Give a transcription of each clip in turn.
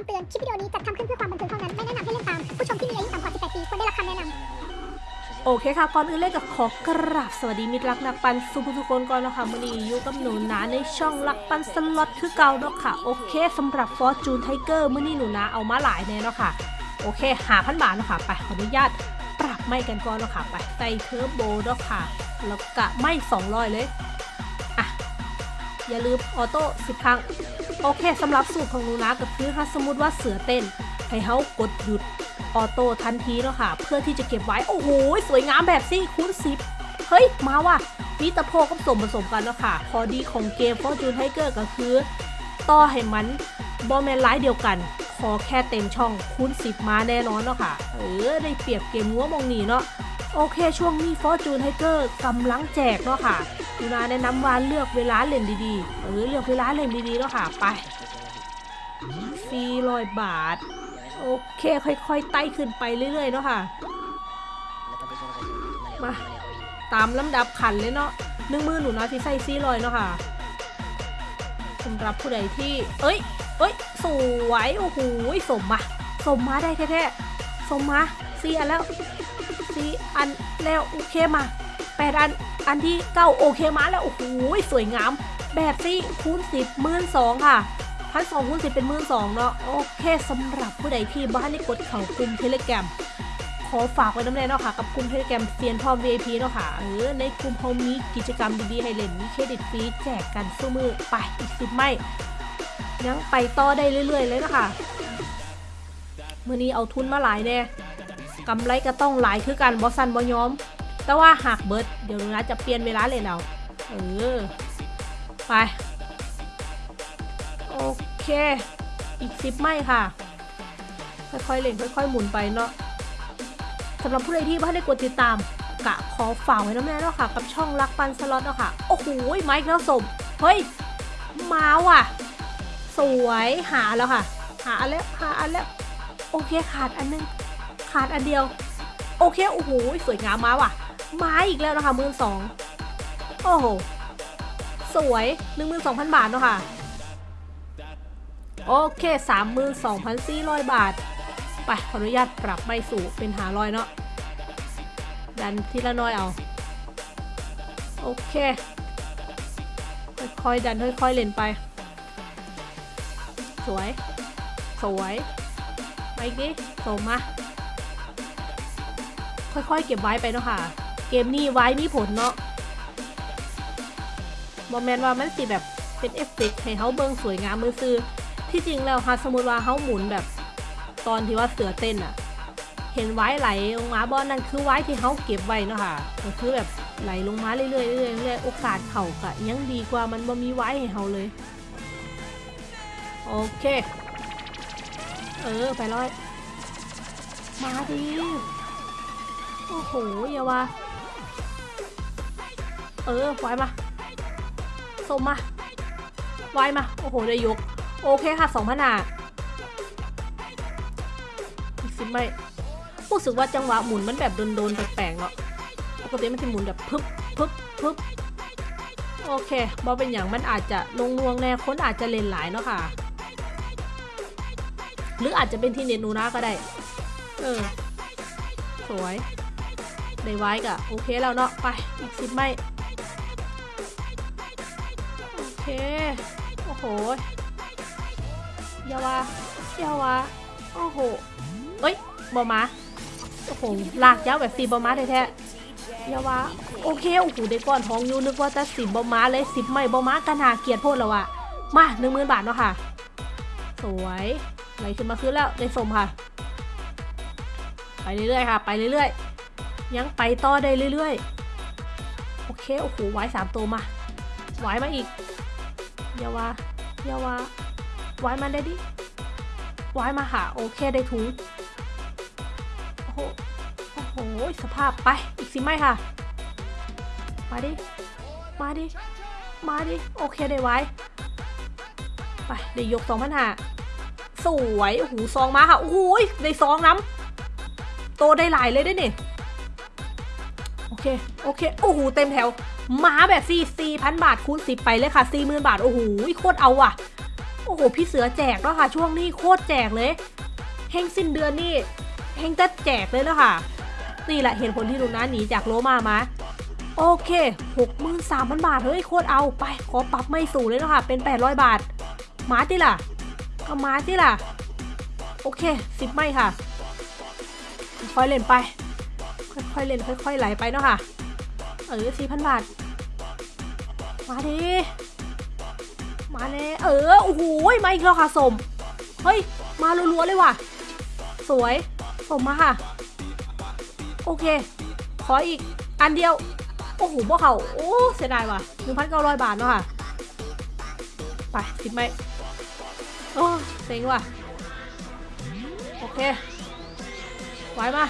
คำเตือน คลิปวิดีโอนี้จัดทำขึ้นเพื่อความบันเทิงเท่านั้น ไม่แนะนำให้เล่นตาม ผู้ชมที่มีอายุต่ำกว่า 18 ปีควรได้รับคำแนะนำ โอเคค่ะ ก่อนอื่นเลยก็ขอกราบสวัสดีมิตรรักนักปั่นสุผู้สุคนก่อนนะคะมื้อนี้อยู่กับหนูนาในช่องรักปั่นสล็อตคือเก่าเนาะค่ะ โอเคสำหรับ Fortune Tiger มื้อนี้หนูนาเอามาหลายแน่เนาะค่ะ โอเคห้าพันบาทเนาะค่ะ ไปขออนุญาตปรับไม้กันก่อนเนาะค่ะ ไปใส่เทอร์โบเนาะค่ะ แล้วก็ไม้200เลย อะ อย่าลืมออโต้10ครั้ง โอเคสำหรับสูตรของหนูนาก็คือถ้าสมมติว่าเสือเต้น ให้เขากดหยุดออโต้ทันทีแล้วค่ะ เพื่อที่จะเก็บไว้ โอ้โห สวยงามแบบซี่คูณสิบเฮ้ย มาว่ะมีตะโพกับสมผสมกันแล้วค่ะ พอดีของเกม Fortune Tiger ก็คือ ต่อให้มันบอแมนไลท์เดียวกัน ขอแค่เต็มช่องคูณ10มาแน่นอนเนาะค่ะ เออ ได้เปรียบเกมงัวมองนีเนาะโอเคช่วงนี้ Fortune Tiger กำลังแจกเนาะค่ะ ดูนาแนะนำว่าเลือกเวลาเล่นดีๆ เออเลือกเวลาเล่นดีๆเนาะค่ะไป400บาท โอเค ค่อยๆไต่ขึ้นไปเรื่อยๆเนาะค่ะ มาตามลำดับขันเลยเนาะหนึ่งมือหนูนะที่ใส่ซี่ลอยเนาะค่ะสำหรับผู้ใดที่ เอ้ย เอ้ย สวย โอ้โหสมมาสมมาได้แท้ๆสมมาสี่อันแล้วสี่อันแล้ว โอเคมา แปดอัน อันที่เก้าโอเคมาแล้วโอ้โหสวยงาม แบบซี่คูณสิบหมื่นสองค่ะพันสองคูณสิบเป็นหมื่นสองเนาะโอเคสำหรับผู้ใดที่บ้านได้กดเข้ากลุ่ม Telegram ขอฝากไว้นำแน่เนาะค่ะ กับกลุ่ม Telegram เซียนพร้อม VIP เนาะค่ะเออในกลุ่มเขามีกิจกรรมดีๆให้เล่นมีเครดิตฟรีแจกกันสู่มื้อไปอีกสิบไม้ยังไปต่อได้เรื่อยๆเลยนะคะเมื่อนี้เอาทุนมาหลายแน่กำไรก็ต้องหลายคือกันบอสันบอยอม แต่ว่าหากเบิร์ดเดี๋ยวหนูนะจะเปลี่ยนเวลาเลยเอาเออไป โอเค อีกสิบไม่ค่ะ ค่อยๆเล่นค่อยๆหมุนไปเนาะสำหรับผู้ใดที่ไม่ได้กดติดตามกะขอฝากไว้น้ำแน่เนาะค่ะ กับช่องรักปันสล็อตเนาะค่ะ โอ้โหไมค์แล้วสมเฮ้ยมาว่ะ สวยหาแล้วค่ะ หาอันแล้วหาอันแล้วโอเคขาดอันนึงขาดอันเดียว โอเคโอ้โหสวยงามมาว่ะ มาอีกแล้วนะคะมือสองโอ้โห สวยหนึ่งมือสองพันบาทเนาะค่ะ โอเค32,400บาท ไปขออนุญาตปรับไม่สู่เป็นหาร้อยเนาะ ดันทีละน้อยเอา โอเค ค่อยๆดันค่อยๆเล่นไป สวย สวยไปอีกดิส่งมาค่อยๆ เก็บไว้ไปเนาะค่ะ เกมนี้ไว้มีผลเนาะบอแมนว่ามันสิแบบเป็นเอฟเฟกต์ให้เขาเบิงสวยงามมือซื้อที่จริงแล้วค่ะสมมติว่าเขาหมุนแบบ ตอนที่ว่าเสือเต้นอะเห็นไว้ไหลลงมาบอลนั่นคือไว้ที่เขาเก็บไว้เนาะค่ะก็คือแบบไหลลงมาเรื่อยๆเรื่อยๆเรื่อยๆโอกาสเข่ากะยังดีกว่ามันบ่มีไว้ให้เขาเลย โอเค เออไปร้อย มาดิโอ้โหอย่าว่า ออไว้มาส่งมาไว้มา โอ้โห ได้ยก โอเคค่ะสองพันหาอีกสิบไม่รู้สึกว่าจังหวะหมุนมันแบบโดนๆแปลกๆเนาะปกติมันจะหมุนแบบพึบพึบพึบโอเคบอเป็นอย่างมันอาจจะลงนวงแน่คนอาจจะเล่นหลายเนาะค่ะ หรืออาจจะเป็นที่เน็ตหนูนะก็ได้ เออ สวย ได้ไว้กะโอเคแล้วเนาะ ไป อีกสิบไม่ โอเคโอ้โหยาวาอยาวาโอ้โหเอ้ยบอมาโอ้โหลากยาวแบบสีบอมาแท้ๆยาวาโอเคโอ้โหได้ก้อนทองอยู่นึกว่าจะสิบบอมาเลยสิบไม่บอมากระนาเกียรติโพดแล้วอะมาหนึ่งหมื่นบาทเนาะค่ะ สวยไหลขึ้นมาขึ้นแล้วได้สมค่ะ ไปเรื่อยๆค่ะ ไปเรื่อยๆ ยังไปต่อได้เรื่อยๆ โอเค โอ้โหไว้สามตัวมาไว้มาอีก อย่าว่าอย่าว่าไว้มาได้ดิไว้มาหาโอเคได้ถุงโอ้โหโอ้โหสภาพไปอีกสิไม่ค่ะ มาดิ มาดิ มาดิ โอเคได้ไว้ ไปได้ยกสองพันหาสวยโอ้โหซองมาค่ะโอ้โหได้ซองน้ำโตได้หลายเลยได้เนี่ยโอเค โอเค โอ้โห เต็มแถว หมาแบบสี่สี่พันบาทคูณสิบไปเลยค่ะสี่หมื่นบาท โอ้โหโคตรเอาว่ะ โอ้โห พี่เสือแจกแล้วค่ะ ช่วงนี้โคตรแจกเลยเฮงสิ้นเดือนนี่เฮงจะแจกเลยแล้วค่ะ นี่แหละเหตุผลที่หนูนะหนีจากโลมามาโอเคหกหมื่นสามพันบาท เฮ้ย โคตรเอาไป ขอปรับไม่สูงเลยแล้วค่ะ เป็น800บาท มาที่ล่ะก็มาที่ล่ะ โอเคสิบไม่ค่ะ ค่อยเล่นไป ค่อยๆเล่นค่อยๆไหลไปเนาะค่ะ เออสี่พันบาท มาดิมาเลยเออ โอ้โห มาอีกแล้วค่ะสม เฮ้ย มารัวๆเลยว่ะ สวย สมมาค่ะ โอเค ขออีกอันเดียว โอ้โหพวกเขาโอ้ เสียดายว่ะหนึ่งพันเก้าร้อยบาทเนาะค่ะ ไปสิบไหมโอ้เซ็งว่ะ โอเค ไว้มา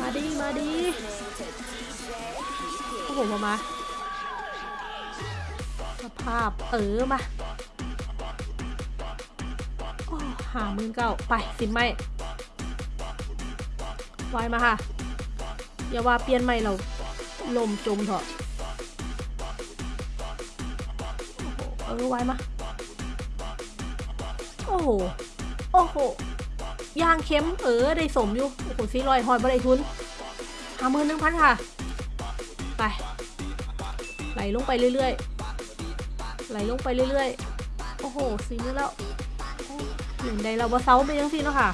มาดี มาดี โอ้โหมามาสภาพเออมาโอ้หามื่นเก้าไปสิไหมไว้มาค่ะ อย่าว่าเปลี่ยนใหม่เราลมจมเถอะโอ้โหเออไวมา โอ้โห โอ้โหยางเข็มเออได้สมอยู่ โอ้โหซีลอยหอยบริทุนหามือหนึ่งพันค่ะ ลลงไปเรื่อยๆไหลลงไปเรื่อยๆ โอ้โหสีมือแล้วหนึ่งใดเราบ่เซาไปยังสิเนาะค่ะ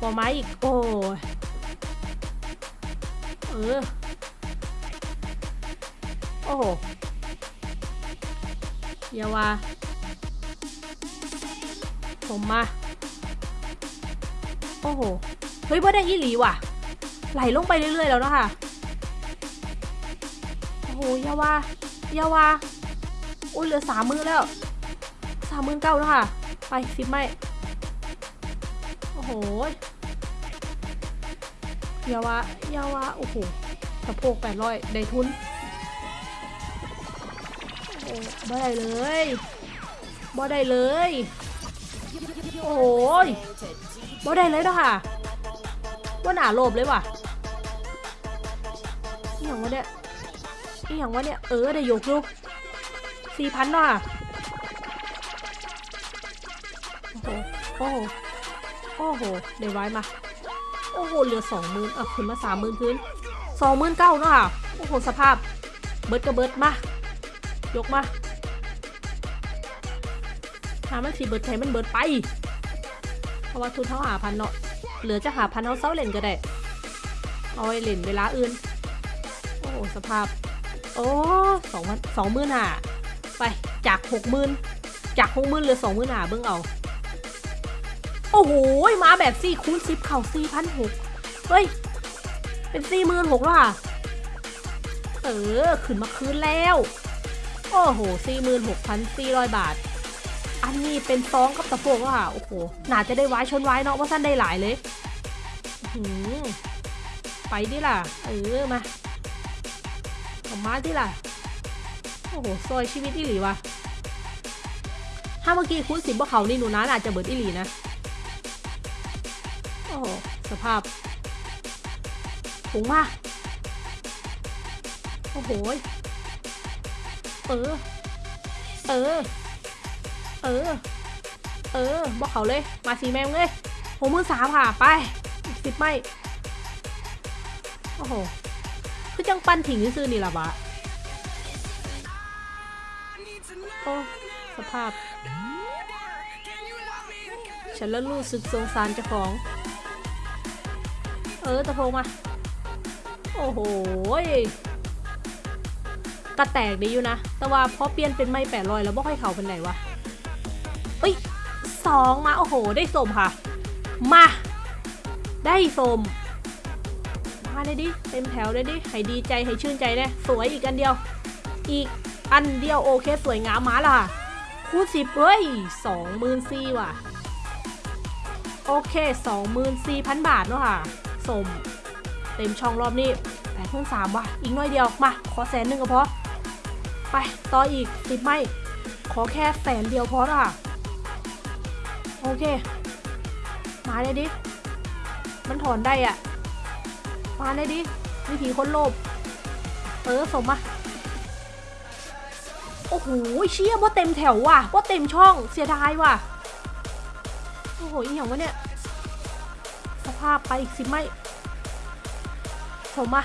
ปอไม้อีก โอ้ยเออ โอ้โหอย่าว่าผมมา โอ้โห เฮ้ยว่าได้อีหลีว่ะ ไหลลงไปเรื่อยๆแล้วเนาะค่ะ โอ้โหยาวายาวาอุ้ยเหลือสามมือแล้วสามมือเก้าแล้วค่ะ ไปสิบไม่โอ้โหยาวายาวาโอ้โหสะโพกแปดร้อยได้ทุนโอ้บ่ได้เลยบ่ได้เลยโอ้ยบ่ได้เลยเนาะค่ะว่าหนาโลบเลยว่ะอย่างวะเนี่ย อีหยังวะเนี่ย เออได้ยกอยู่สี่พันน่ะโอ้โห โอ้โหได้ไว้มา โอ้โห เหลือสองหมื่นอะขึ้นมาสามหมื่นพื้นสองหมื่นเก้าเนาะค่ะโอ้โห สภาพ เบิร์ดก็เบิร์ดมา ยกมาหามันสีเบิร์ดไทยมันเบิร์ดไป เพราะว่าทุนเท่าหาพันเนาะ เหลือจะหาพันเท่าเซ้าเล่นก็ได้ เอาไว้เล่นเวลาอื่น โอ้โห สภาพ โอ้สองพันสองหมื่นห้าไปจากหกหมื่นจากหกหมื่นเหลือสองหมื่นห้าเบิ่งเอา โอ้โหมาแบบสี่คูณสิบเข่าสี่พันหกเฮ้ย เป็นสี่หมื่นหกแล้วค่ะ เออ ขึ้นมาคืนแล้ว โอ้โหสี่หมื่นหกพันสี่ร้อยบาท อันนี้เป็นซองกับตะโพกแล้วค่ะ โอ้โหน่าจะได้ไว้ชนไว้เนาะว่าสั้นได้หลายเลยหือไปดิล่ะ เออ มา ออกมาที่ล่ะ โอ้โหซอยชีวิตอีหลีวะถ้าเมื่อกี้คุณสิบว่าเขานี่หนูนะอาจจะเบิดอีหลีนะ โอ้โห สภาพผงมาโอ้โห เออ เออ เออ เออ บอกเขาเลย มาสีแมงเลยหกมื่นสามค่ะ ไปสิบไม่ โอ้โห คือจังปั้นถิงซื่อๆนี่ล่ะวะโอ้สภาพ ฉันแล้วรู้สึกสงสารเจ้าของ เออตะโพงมา โอ้โหยกระแตกดีอยู่นะ แต่ว่าพอเปลี่ยนเป็นไม่แปดรอยแล้วบ่ค่อยเข่าเป็นไหนวะเอ้ยสองมา โอ้โห ได้สมค่ะ มา ได้สมมาเลยดิ เต็มแถวเลยดิ ให้ดีใจให้ชื่นใจเลยสวยอีกอันเดียว อีกอันเดียวโอเคสวยงามมาละค่ะ คูณสิบเฮ้ยสองหมื่นสี่ว่ะ โอเคสองหมื่นสี่พันบาทเนาะค่ะ สม เต็มช่องรอบนี้แปดหมื่นสามว่ะ อีกหน่อยเดียว มา ขอแสนหนึ่งก็พอ ไป ต่ออีกสิบไม่ ขอแค่แสนเดียวพอละค่ะโอเค มาเลยดิ มันถอนได้อะ มาเลยดิวิธีคนโลภเออสมมาโอ้โหเชี่ยว่าเต็มแถวว่ะว่าเต็มช่องเสียดายว่ะโอ้โหอีหยังวะเนี่ยสภาพไปอีกสิไม่ผมมา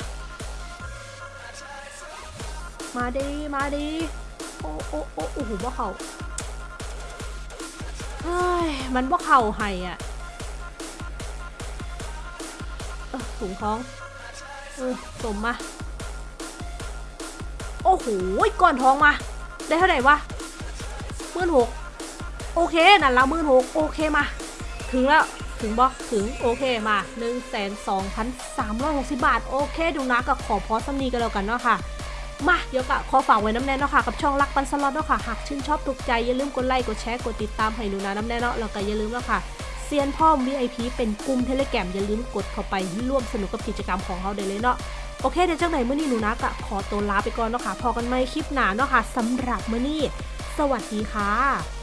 มาดีมาดีโอ้โอ้โอ้โอ้โหบ่เข่าเฮ้ยมันบ่เข่าให้อะเออถุงท้อง สมมา โอ้โหก่อนทองมา ได้เท่าไหร่วะหมื่นหกโอเคนั่นละหมื่นหกโอเคมา ถึงแล้วถึงบอถึงโอเคมา1นึ่งแสนสองพันสามร้อยหกสิบบาท โอเคดูนะกับขอพอสำนีกันแล้วกันเนาะค่ะมาเดี๋ยวกะขอฝากไว้น้ำแน่เนาะค่ะกับช่องรักปันสล็อตเนาะค่ะหากชื่นชอบถูกใจอย่าลืมกดไลค์กดแชร์กดติดตามให้หนูนะน้ำแน่เนาะแล้วก็อย่าลืมเนาะค่ะ เซียนพ่อม VIP เป็นกลุ่มเทเลแกรมอย่าลืมกดเข้าไปร่วมสนุกกับกิจกรรมของเขาได้เลยเนาะโอเคเดี๋ยวจังไหนเมื่อนี้หนูนะกะขอตัวลาไปก่อนเนาะค่ะพอกันไหมคลิปหนาเนาะค่ะสำหรับเมื่อนี้ สวัสดีค่ะ